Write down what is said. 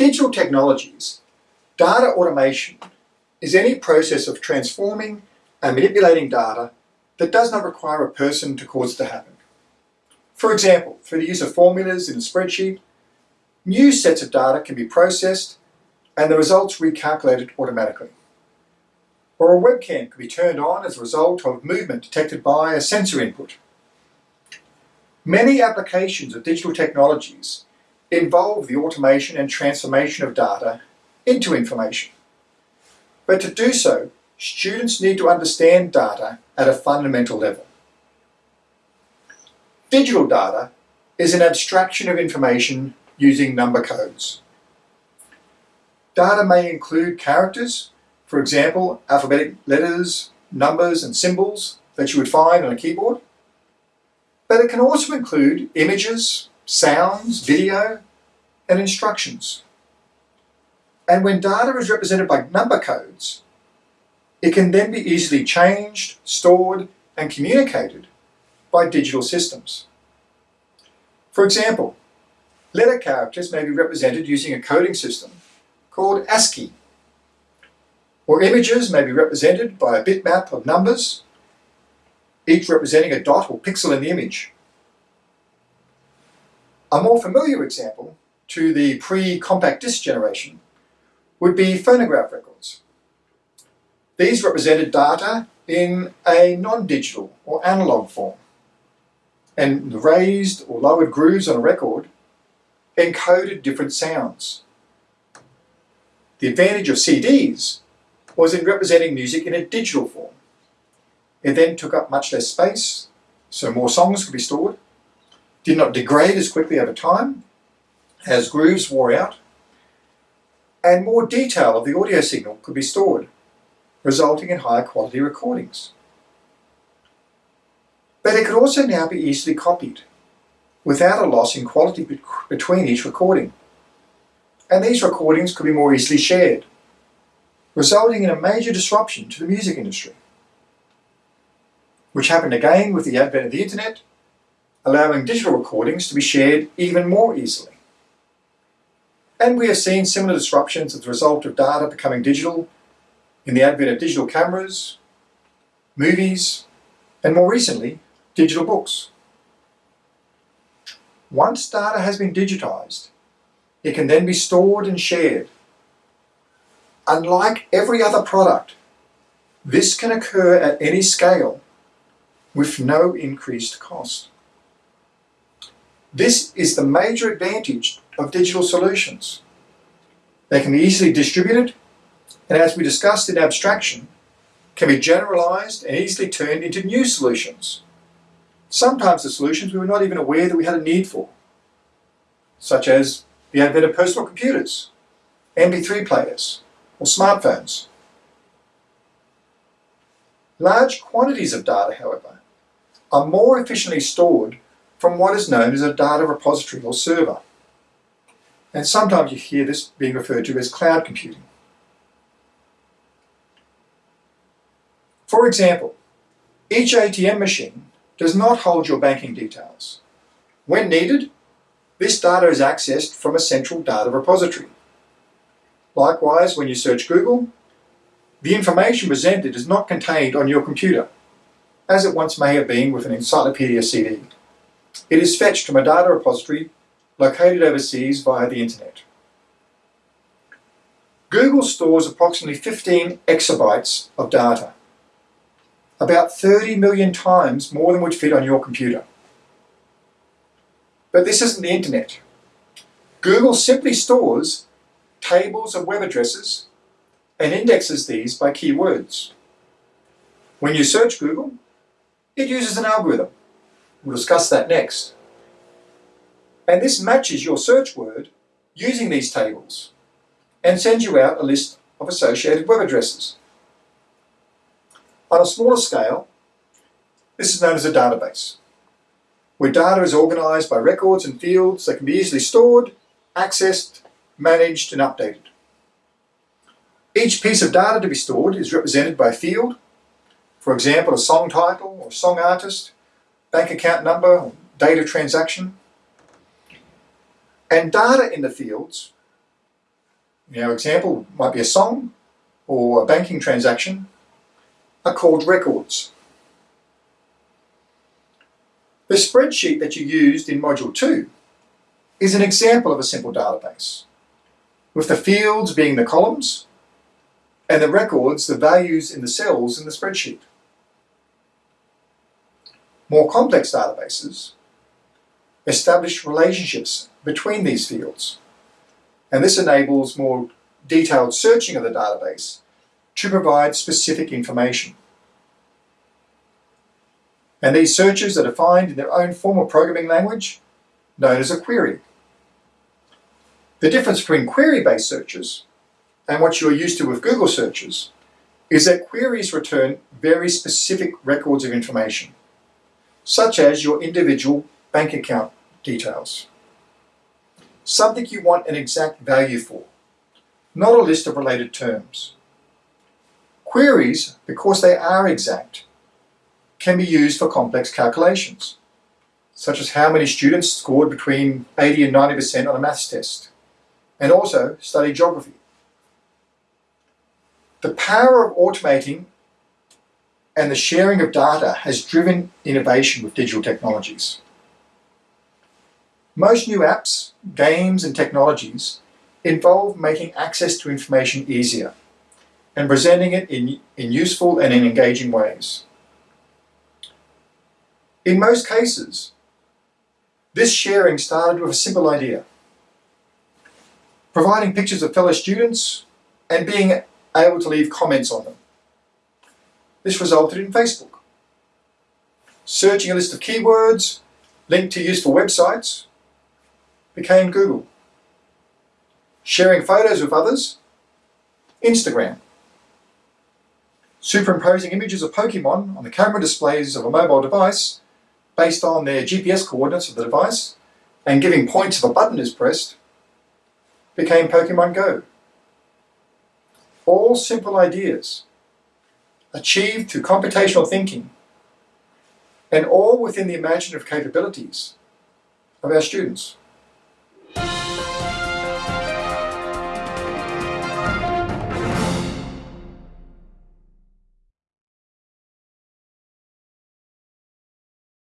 digital technologies, data automation is any process of transforming and manipulating data that does not require a person to cause it to happen. For example, through the use of formulas in a spreadsheet, new sets of data can be processed and the results recalculated automatically. Or a webcam can be turned on as a result of movement detected by a sensor input. Many applications of digital technologies involve the automation and transformation of data into information. But to do so, students need to understand data at a fundamental level. Digital data is an abstraction of information using number codes. Data may include characters, for example, alphabetic letters, numbers and symbols that you would find on a keyboard. But it can also include images, sounds, video, and instructions. And when data is represented by number codes, it can then be easily changed, stored, and communicated by digital systems. For example, letter characters may be represented using a coding system called ASCII, or images may be represented by a bitmap of numbers, each representing a dot or pixel in the image. A more familiar example to the pre-compact disc generation would be phonograph records. These represented data in a non-digital or analog form. And the raised or lowered grooves on a record encoded different sounds. The advantage of CDs was in representing music in a digital form. It then took up much less space, so more songs could be stored, did not degrade as quickly over time as grooves wore out, and more detail of the audio signal could be stored, resulting in higher quality recordings. But it could also now be easily copied, without a loss in quality between each recording. And these recordings could be more easily shared, resulting in a major disruption to the music industry, which happened again with the advent of the internet, allowing digital recordings to be shared even more easily. And we have seen similar disruptions as a result of data becoming digital in the advent of digital cameras, movies, and more recently, digital books. Once data has been digitized, it can then be stored and shared. Unlike every other product, this can occur at any scale with no increased cost. This is the major advantage of digital solutions. They can be easily distributed and as we discussed in abstraction, can be generalized and easily turned into new solutions. Sometimes the solutions we were not even aware that we had a need for, such as the advent of personal computers, MP3 players, or smartphones. Large quantities of data, however, are more efficiently stored from what is known as a data repository or server. And sometimes you hear this being referred to as cloud computing. For example, each ATM machine does not hold your banking details. When needed, this data is accessed from a central data repository. Likewise, when you search Google, the information presented is not contained on your computer, as it once may have been with an encyclopedia CD. It is fetched from a data repository located overseas via the internet. Google stores approximately 15 exabytes of data, about 30 million times more than would fit on your computer. But this isn't the internet. Google simply stores tables of web addresses and indexes these by keywords. When you search Google, it uses an algorithm. We'll discuss that next. And this matches your search word using these tables and sends you out a list of associated web addresses. On a smaller scale, this is known as a database, where data is organized by records and fields that can be easily stored, accessed, managed, and updated. Each piece of data to be stored is represented by a field, for example, a song title or song artist, bank account number, date of transaction. And data in the fields our example, might be a song or a banking transaction, are called records. The spreadsheet that you used in Module 2 is an example of a simple database, with the fields being the columns and the records the values in the cells in the spreadsheet. More complex databases establish relationships between these fields, and this enables more detailed searching of the database to provide specific information. And these searches are defined in their own formal programming language, known as a query. The difference between query-based searches and what you're used to with Google searches is that queries return very specific records of information, such as your individual bank account details. Something you want an exact value for, not a list of related terms. Queries, because they are exact, can be used for complex calculations, such as how many students scored between 80 and 90% on a maths test, and also study geography. The power of automating and the sharing of data has driven innovation with digital technologies. Most new apps, games and technologies involve making access to information easier and presenting it in, in useful and in engaging ways. In most cases, this sharing started with a simple idea. Providing pictures of fellow students and being able to leave comments on them. This resulted in Facebook. Searching a list of keywords linked to useful websites became Google. Sharing photos with others, Instagram. Superimposing images of Pokemon on the camera displays of a mobile device based on their GPS coordinates of the device and giving points if a button is pressed became Pokemon Go. All simple ideas achieved through computational thinking, and all within the imaginative capabilities of our students.